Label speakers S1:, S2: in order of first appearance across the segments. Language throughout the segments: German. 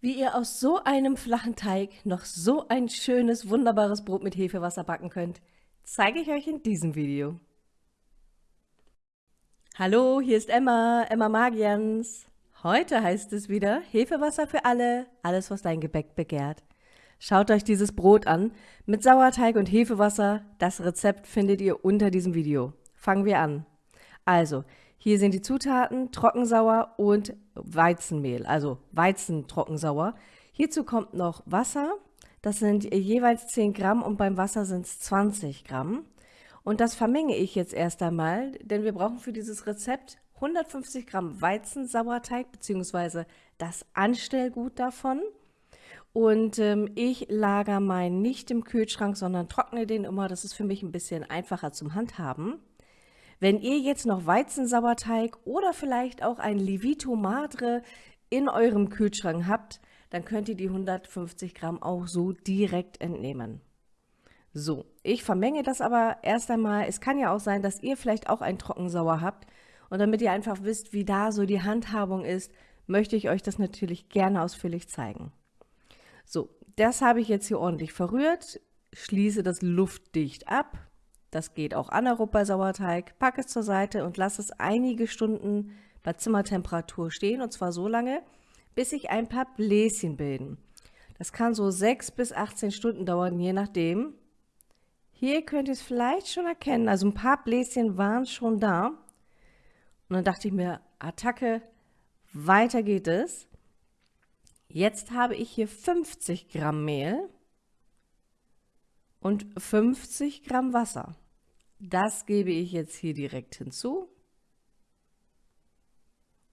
S1: Wie ihr aus so einem flachen Teig noch so ein schönes, wunderbares Brot mit Hefewasser backen könnt, zeige ich euch in diesem Video. Hallo, hier ist Emma, Emma Magians. Heute heißt es wieder Hefewasser für alle, alles was dein Gebäck begehrt. Schaut euch dieses Brot an mit Sauerteig und Hefewasser. Das Rezept findet ihr unter diesem Video. Fangen wir an. Also, hier sind die Zutaten Trockensauer und Weizenmehl, also Weizentrockensauer. Hierzu kommt noch Wasser, das sind jeweils 10 Gramm und beim Wasser sind es 20 Gramm. Und das vermenge ich jetzt erst einmal, denn wir brauchen für dieses Rezept 150 Gramm Weizensauerteig bzw. das Anstellgut davon. Und ähm, ich lagere meinen nicht im Kühlschrank, sondern trockne den immer. Das ist für mich ein bisschen einfacher zum Handhaben. Wenn ihr jetzt noch Weizensauerteig oder vielleicht auch ein Levito Madre in eurem Kühlschrank habt, dann könnt ihr die 150 Gramm auch so direkt entnehmen. So, ich vermenge das aber erst einmal. Es kann ja auch sein, dass ihr vielleicht auch ein Trockensauer habt. Und damit ihr einfach wisst, wie da so die Handhabung ist, möchte ich euch das natürlich gerne ausführlich zeigen. So, das habe ich jetzt hier ordentlich verrührt, schließe das luftdicht ab das geht auch anaerob bei Sauerteig. Pack es zur Seite und lass es einige Stunden bei Zimmertemperatur stehen und zwar so lange, bis sich ein paar Bläschen bilden. Das kann so 6 bis 18 Stunden dauern, je nachdem. Hier könnt ihr es vielleicht schon erkennen, also ein paar Bläschen waren schon da. Und dann dachte ich mir, Attacke, weiter geht es. Jetzt habe ich hier 50 Gramm Mehl und 50 Gramm Wasser. Das gebe ich jetzt hier direkt hinzu.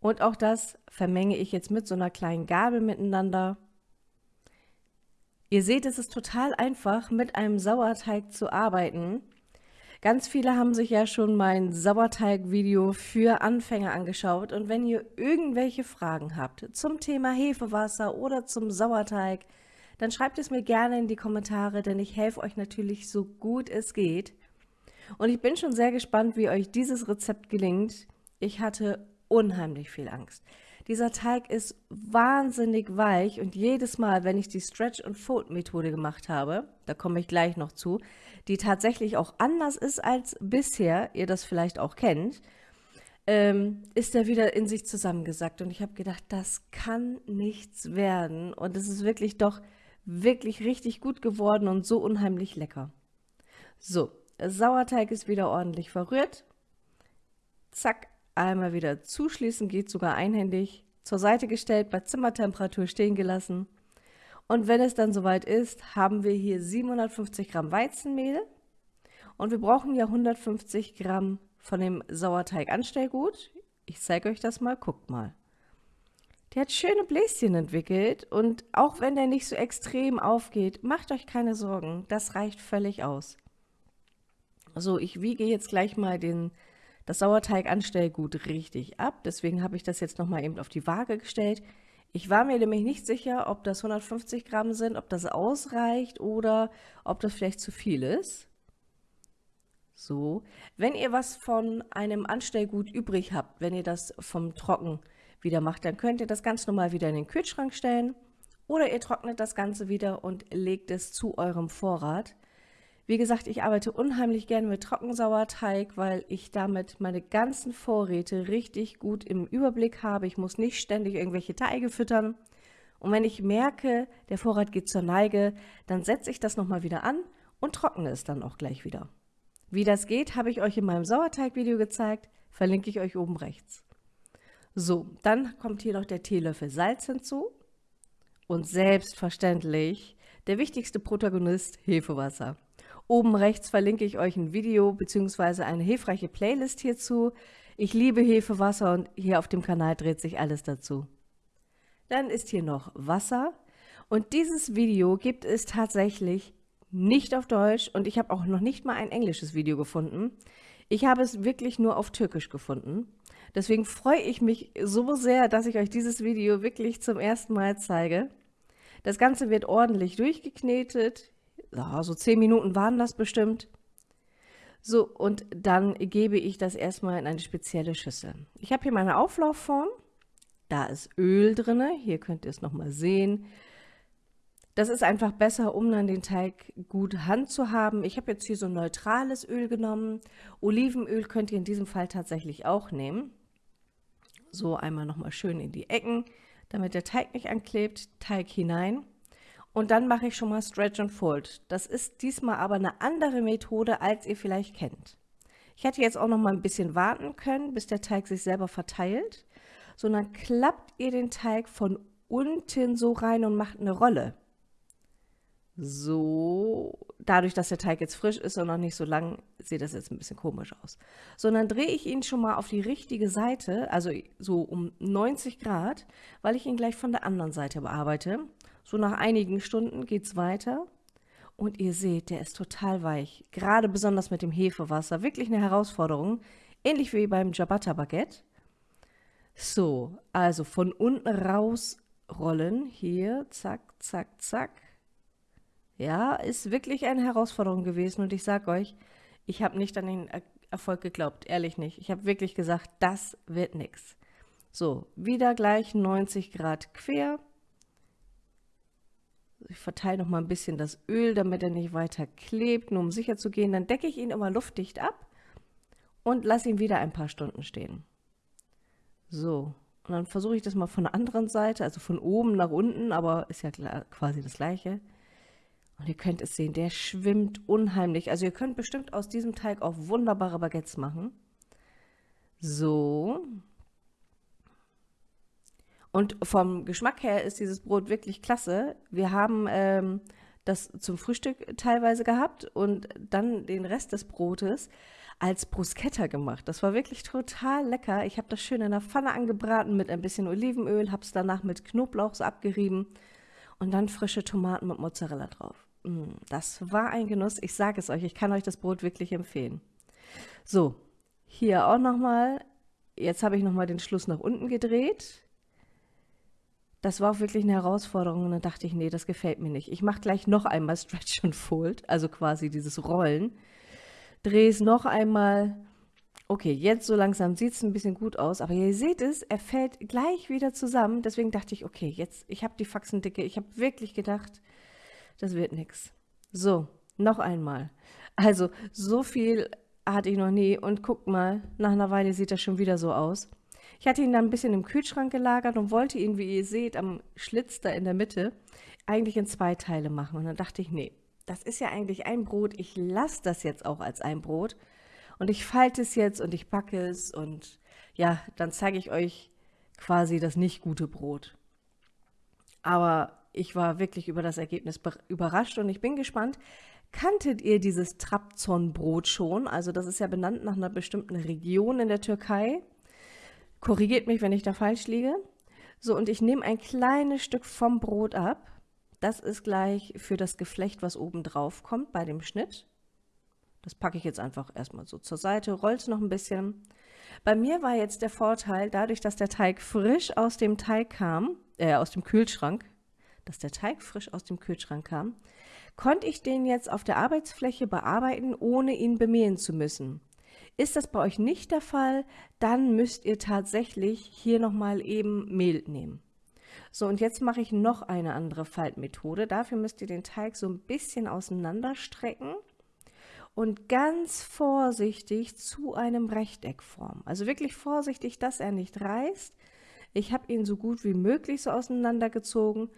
S1: Und auch das vermenge ich jetzt mit so einer kleinen Gabel miteinander. Ihr seht, es ist total einfach, mit einem Sauerteig zu arbeiten. Ganz viele haben sich ja schon mein Sauerteig-Video für Anfänger angeschaut und wenn ihr irgendwelche Fragen habt zum Thema Hefewasser oder zum Sauerteig, dann schreibt es mir gerne in die Kommentare, denn ich helfe euch natürlich so gut es geht. Und ich bin schon sehr gespannt, wie euch dieses Rezept gelingt. Ich hatte unheimlich viel Angst. Dieser Teig ist wahnsinnig weich und jedes Mal, wenn ich die Stretch- und Fold-Methode gemacht habe, da komme ich gleich noch zu, die tatsächlich auch anders ist als bisher, ihr das vielleicht auch kennt, ähm, ist er wieder in sich zusammengesackt. Und ich habe gedacht, das kann nichts werden. Und es ist wirklich doch wirklich richtig gut geworden und so unheimlich lecker. So, Sauerteig ist wieder ordentlich verrührt. Zack, einmal wieder zuschließen, geht sogar einhändig. Zur Seite gestellt, bei Zimmertemperatur stehen gelassen. Und wenn es dann soweit ist, haben wir hier 750 Gramm Weizenmehl. Und wir brauchen ja 150 Gramm von dem Sauerteig-Anstellgut. Ich zeige euch das mal, guckt mal. Der hat schöne Bläschen entwickelt und auch wenn der nicht so extrem aufgeht, macht euch keine Sorgen, das reicht völlig aus. So, ich wiege jetzt gleich mal den, das Sauerteig-Anstellgut richtig ab, deswegen habe ich das jetzt nochmal eben auf die Waage gestellt. Ich war mir nämlich nicht sicher, ob das 150 Gramm sind, ob das ausreicht oder ob das vielleicht zu viel ist. So, wenn ihr was von einem Anstellgut übrig habt, wenn ihr das vom Trocken wieder macht, dann könnt ihr das ganz normal wieder in den Kühlschrank stellen oder ihr trocknet das Ganze wieder und legt es zu eurem Vorrat. Wie gesagt, ich arbeite unheimlich gerne mit Trockensauerteig, weil ich damit meine ganzen Vorräte richtig gut im Überblick habe. Ich muss nicht ständig irgendwelche Teige füttern. Und wenn ich merke, der Vorrat geht zur Neige, dann setze ich das nochmal wieder an und trockne es dann auch gleich wieder. Wie das geht, habe ich euch in meinem Sauerteig-Video gezeigt, verlinke ich euch oben rechts. So, dann kommt hier noch der Teelöffel Salz hinzu und selbstverständlich der wichtigste Protagonist Hefewasser. Oben rechts verlinke ich euch ein Video bzw. eine hilfreiche Playlist hierzu. Ich liebe Hefewasser und hier auf dem Kanal dreht sich alles dazu. Dann ist hier noch Wasser und dieses Video gibt es tatsächlich nicht auf Deutsch und ich habe auch noch nicht mal ein englisches Video gefunden. Ich habe es wirklich nur auf Türkisch gefunden. Deswegen freue ich mich so sehr, dass ich euch dieses Video wirklich zum ersten Mal zeige. Das Ganze wird ordentlich durchgeknetet. Ja, so 10 Minuten waren das bestimmt. So, und dann gebe ich das erstmal in eine spezielle Schüssel. Ich habe hier meine Auflaufform. Da ist Öl drin, hier könnt ihr es nochmal sehen. Das ist einfach besser, um dann den Teig gut Hand zu haben. Ich habe jetzt hier so neutrales Öl genommen. Olivenöl könnt ihr in diesem Fall tatsächlich auch nehmen. So einmal nochmal schön in die Ecken, damit der Teig nicht anklebt. Teig hinein. Und dann mache ich schon mal Stretch and Fold. Das ist diesmal aber eine andere Methode, als ihr vielleicht kennt. Ich hätte jetzt auch noch mal ein bisschen warten können, bis der Teig sich selber verteilt. Sondern klappt ihr den Teig von unten so rein und macht eine Rolle. So, dadurch, dass der Teig jetzt frisch ist und noch nicht so lang, sieht das jetzt ein bisschen komisch aus. So, dann drehe ich ihn schon mal auf die richtige Seite, also so um 90 Grad, weil ich ihn gleich von der anderen Seite bearbeite. So nach einigen Stunden geht es weiter. Und ihr seht, der ist total weich. Gerade besonders mit dem Hefewasser. Wirklich eine Herausforderung. Ähnlich wie beim Ciabatta Baguette. So, also von unten rausrollen. Hier, zack, zack, zack. Ja, ist wirklich eine Herausforderung gewesen. Und ich sage euch, ich habe nicht an den Erfolg geglaubt. Ehrlich nicht. Ich habe wirklich gesagt, das wird nichts. So, wieder gleich 90 Grad quer. Ich verteile noch mal ein bisschen das Öl, damit er nicht weiter klebt, nur um sicher zu gehen. Dann decke ich ihn immer luftdicht ab und lasse ihn wieder ein paar Stunden stehen. So, und dann versuche ich das mal von der anderen Seite, also von oben nach unten, aber ist ja quasi das gleiche. Und ihr könnt es sehen, der schwimmt unheimlich. Also ihr könnt bestimmt aus diesem Teig auch wunderbare Baguettes machen. So, und vom Geschmack her ist dieses Brot wirklich klasse. Wir haben ähm, das zum Frühstück teilweise gehabt und dann den Rest des Brotes als Bruschetta gemacht. Das war wirklich total lecker. Ich habe das schön in der Pfanne angebraten mit ein bisschen Olivenöl, habe es danach mit Knoblauch abgerieben und dann frische Tomaten mit Mozzarella drauf. Mm, das war ein Genuss. Ich sage es euch, ich kann euch das Brot wirklich empfehlen. So, hier auch nochmal. Jetzt habe ich nochmal den Schluss nach unten gedreht das war auch wirklich eine Herausforderung und dann dachte ich, nee, das gefällt mir nicht. Ich mache gleich noch einmal Stretch and Fold, also quasi dieses Rollen. Drehe es noch einmal. Okay, jetzt so langsam sieht es ein bisschen gut aus, aber ihr seht es, er fällt gleich wieder zusammen. Deswegen dachte ich, okay, jetzt, ich habe die Faxendicke. Ich habe wirklich gedacht, das wird nichts. So, noch einmal. Also, so viel hatte ich noch nie und guckt mal, nach einer Weile sieht das schon wieder so aus. Ich hatte ihn dann ein bisschen im Kühlschrank gelagert und wollte ihn, wie ihr seht, am Schlitz da in der Mitte eigentlich in zwei Teile machen. Und dann dachte ich, nee, das ist ja eigentlich ein Brot. Ich lasse das jetzt auch als ein Brot. Und ich falte es jetzt und ich backe es und ja, dann zeige ich euch quasi das nicht gute Brot. Aber ich war wirklich über das Ergebnis überrascht und ich bin gespannt. Kanntet ihr dieses Trabzon-Brot schon? Also das ist ja benannt nach einer bestimmten Region in der Türkei. Korrigiert mich, wenn ich da falsch liege. So, und ich nehme ein kleines Stück vom Brot ab. Das ist gleich für das Geflecht, was oben drauf kommt bei dem Schnitt. Das packe ich jetzt einfach erstmal so zur Seite, roll es noch ein bisschen. Bei mir war jetzt der Vorteil, dadurch, dass der Teig frisch aus dem Teig kam, äh, aus dem Kühlschrank, dass der Teig frisch aus dem Kühlschrank kam, konnte ich den jetzt auf der Arbeitsfläche bearbeiten, ohne ihn bemehlen zu müssen. Ist das bei euch nicht der Fall, dann müsst ihr tatsächlich hier nochmal eben Mehl nehmen. So, und jetzt mache ich noch eine andere Faltmethode. Dafür müsst ihr den Teig so ein bisschen auseinanderstrecken und ganz vorsichtig zu einem Rechteck formen. Also wirklich vorsichtig, dass er nicht reißt. Ich habe ihn so gut wie möglich so auseinandergezogen.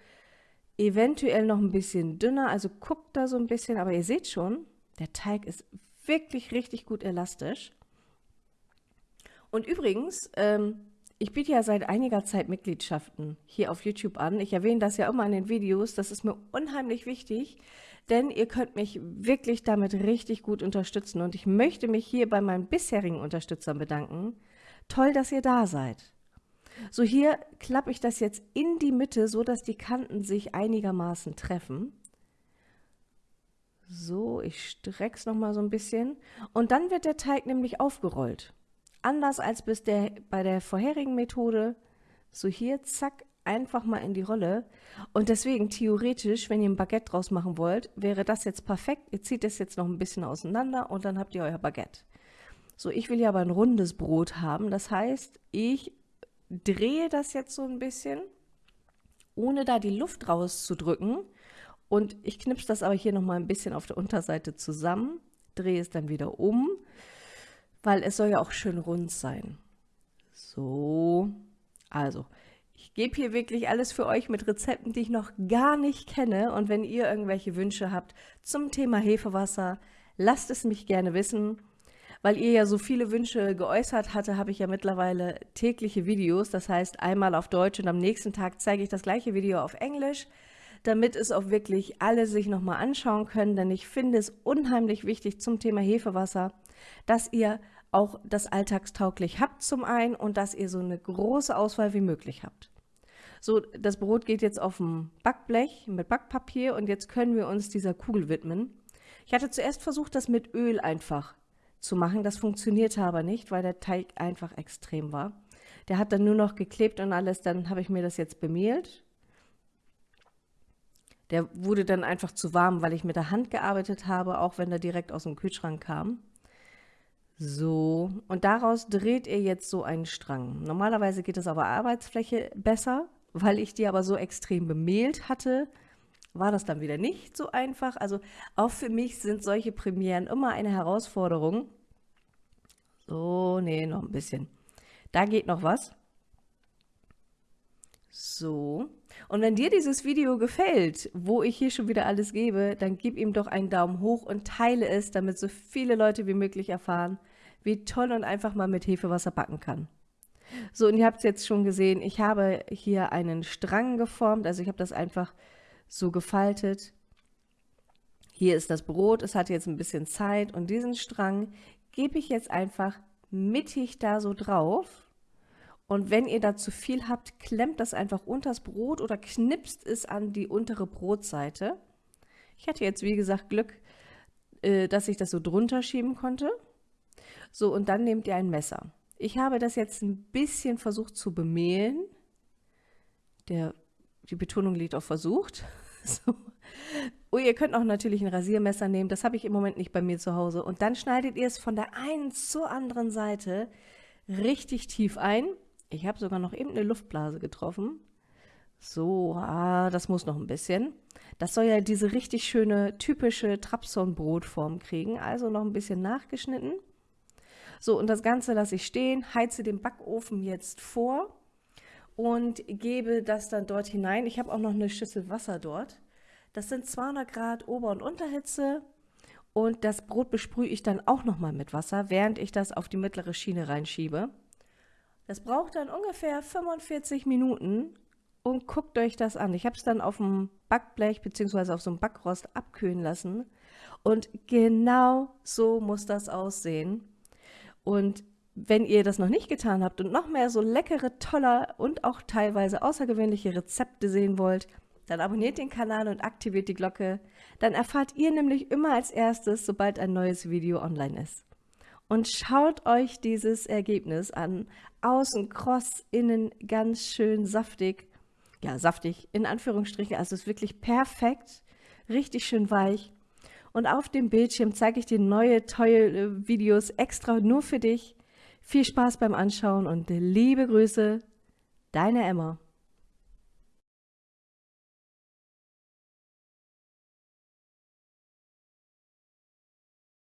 S1: Eventuell noch ein bisschen dünner, also guckt da so ein bisschen, aber ihr seht schon, der Teig ist wirklich richtig gut elastisch. Und übrigens, ähm, ich biete ja seit einiger Zeit Mitgliedschaften hier auf YouTube an. Ich erwähne das ja immer in den Videos. Das ist mir unheimlich wichtig, denn ihr könnt mich wirklich damit richtig gut unterstützen. Und ich möchte mich hier bei meinen bisherigen Unterstützern bedanken. Toll, dass ihr da seid. So, hier klappe ich das jetzt in die Mitte, so dass die Kanten sich einigermaßen treffen. So, ich strecke es nochmal so ein bisschen. Und dann wird der Teig nämlich aufgerollt. Anders als bis der, bei der vorherigen Methode. So hier, zack, einfach mal in die Rolle. Und deswegen theoretisch, wenn ihr ein Baguette draus machen wollt, wäre das jetzt perfekt. Ihr zieht es jetzt noch ein bisschen auseinander und dann habt ihr euer Baguette. So, ich will ja aber ein rundes Brot haben. Das heißt, ich drehe das jetzt so ein bisschen, ohne da die Luft rauszudrücken. Und ich knipse das aber hier nochmal ein bisschen auf der Unterseite zusammen, drehe es dann wieder um, weil es soll ja auch schön rund sein. So, also ich gebe hier wirklich alles für euch mit Rezepten, die ich noch gar nicht kenne. Und wenn ihr irgendwelche Wünsche habt zum Thema Hefewasser, lasst es mich gerne wissen. Weil ihr ja so viele Wünsche geäußert hatte, habe ich ja mittlerweile tägliche Videos. Das heißt, einmal auf Deutsch und am nächsten Tag zeige ich das gleiche Video auf Englisch, damit es auch wirklich alle sich nochmal anschauen können. Denn ich finde es unheimlich wichtig zum Thema Hefewasser, dass ihr auch das alltagstauglich habt zum einen und dass ihr so eine große Auswahl wie möglich habt. So, das Brot geht jetzt auf dem Backblech mit Backpapier und jetzt können wir uns dieser Kugel widmen. Ich hatte zuerst versucht, das mit Öl einfach zu machen. Das funktionierte aber nicht, weil der Teig einfach extrem war. Der hat dann nur noch geklebt und alles. Dann habe ich mir das jetzt bemehlt. Der wurde dann einfach zu warm, weil ich mit der Hand gearbeitet habe, auch wenn er direkt aus dem Kühlschrank kam. So, und daraus dreht ihr jetzt so einen Strang. Normalerweise geht es auf der Arbeitsfläche besser, weil ich die aber so extrem bemehlt hatte, war das dann wieder nicht so einfach. Also auch für mich sind solche Premieren immer eine Herausforderung. So, nee, noch ein bisschen. Da geht noch was. So. Und wenn dir dieses Video gefällt, wo ich hier schon wieder alles gebe, dann gib ihm doch einen Daumen hoch und teile es, damit so viele Leute wie möglich erfahren, wie toll und einfach man mit Hefewasser backen kann. So, und ihr habt es jetzt schon gesehen, ich habe hier einen Strang geformt, also ich habe das einfach so gefaltet. Hier ist das Brot, es hat jetzt ein bisschen Zeit und diesen Strang gebe ich jetzt einfach mittig da so drauf. Und wenn ihr da zu viel habt, klemmt das einfach unter das Brot oder knipst es an die untere Brotseite. Ich hatte jetzt, wie gesagt, Glück, äh, dass ich das so drunter schieben konnte. So, und dann nehmt ihr ein Messer. Ich habe das jetzt ein bisschen versucht zu bemehlen. Der, die Betonung liegt auf versucht. So. Oh, ihr könnt auch natürlich ein Rasiermesser nehmen. Das habe ich im Moment nicht bei mir zu Hause. Und dann schneidet ihr es von der einen zur anderen Seite richtig tief ein. Ich habe sogar noch eben eine Luftblase getroffen. So, ah, das muss noch ein bisschen. Das soll ja diese richtig schöne, typische Trabzon-Brotform kriegen. Also noch ein bisschen nachgeschnitten. So, und das Ganze lasse ich stehen, heize den Backofen jetzt vor und gebe das dann dort hinein. Ich habe auch noch eine Schüssel Wasser dort. Das sind 200 Grad Ober- und Unterhitze und das Brot besprühe ich dann auch nochmal mit Wasser, während ich das auf die mittlere Schiene reinschiebe. Das braucht dann ungefähr 45 Minuten und guckt euch das an. Ich habe es dann auf dem Backblech bzw. auf so einem Backrost abkühlen lassen und genau so muss das aussehen. Und wenn ihr das noch nicht getan habt und noch mehr so leckere, tolle und auch teilweise außergewöhnliche Rezepte sehen wollt, dann abonniert den Kanal und aktiviert die Glocke. Dann erfahrt ihr nämlich immer als erstes, sobald ein neues Video online ist. Und schaut euch dieses Ergebnis an. Außen kross, innen ganz schön saftig. Ja, saftig in Anführungsstrichen. Also es ist wirklich perfekt. Richtig schön weich. Und auf dem Bildschirm zeige ich dir neue, tolle Videos extra nur für dich. Viel Spaß beim Anschauen und liebe Grüße, deine Emma.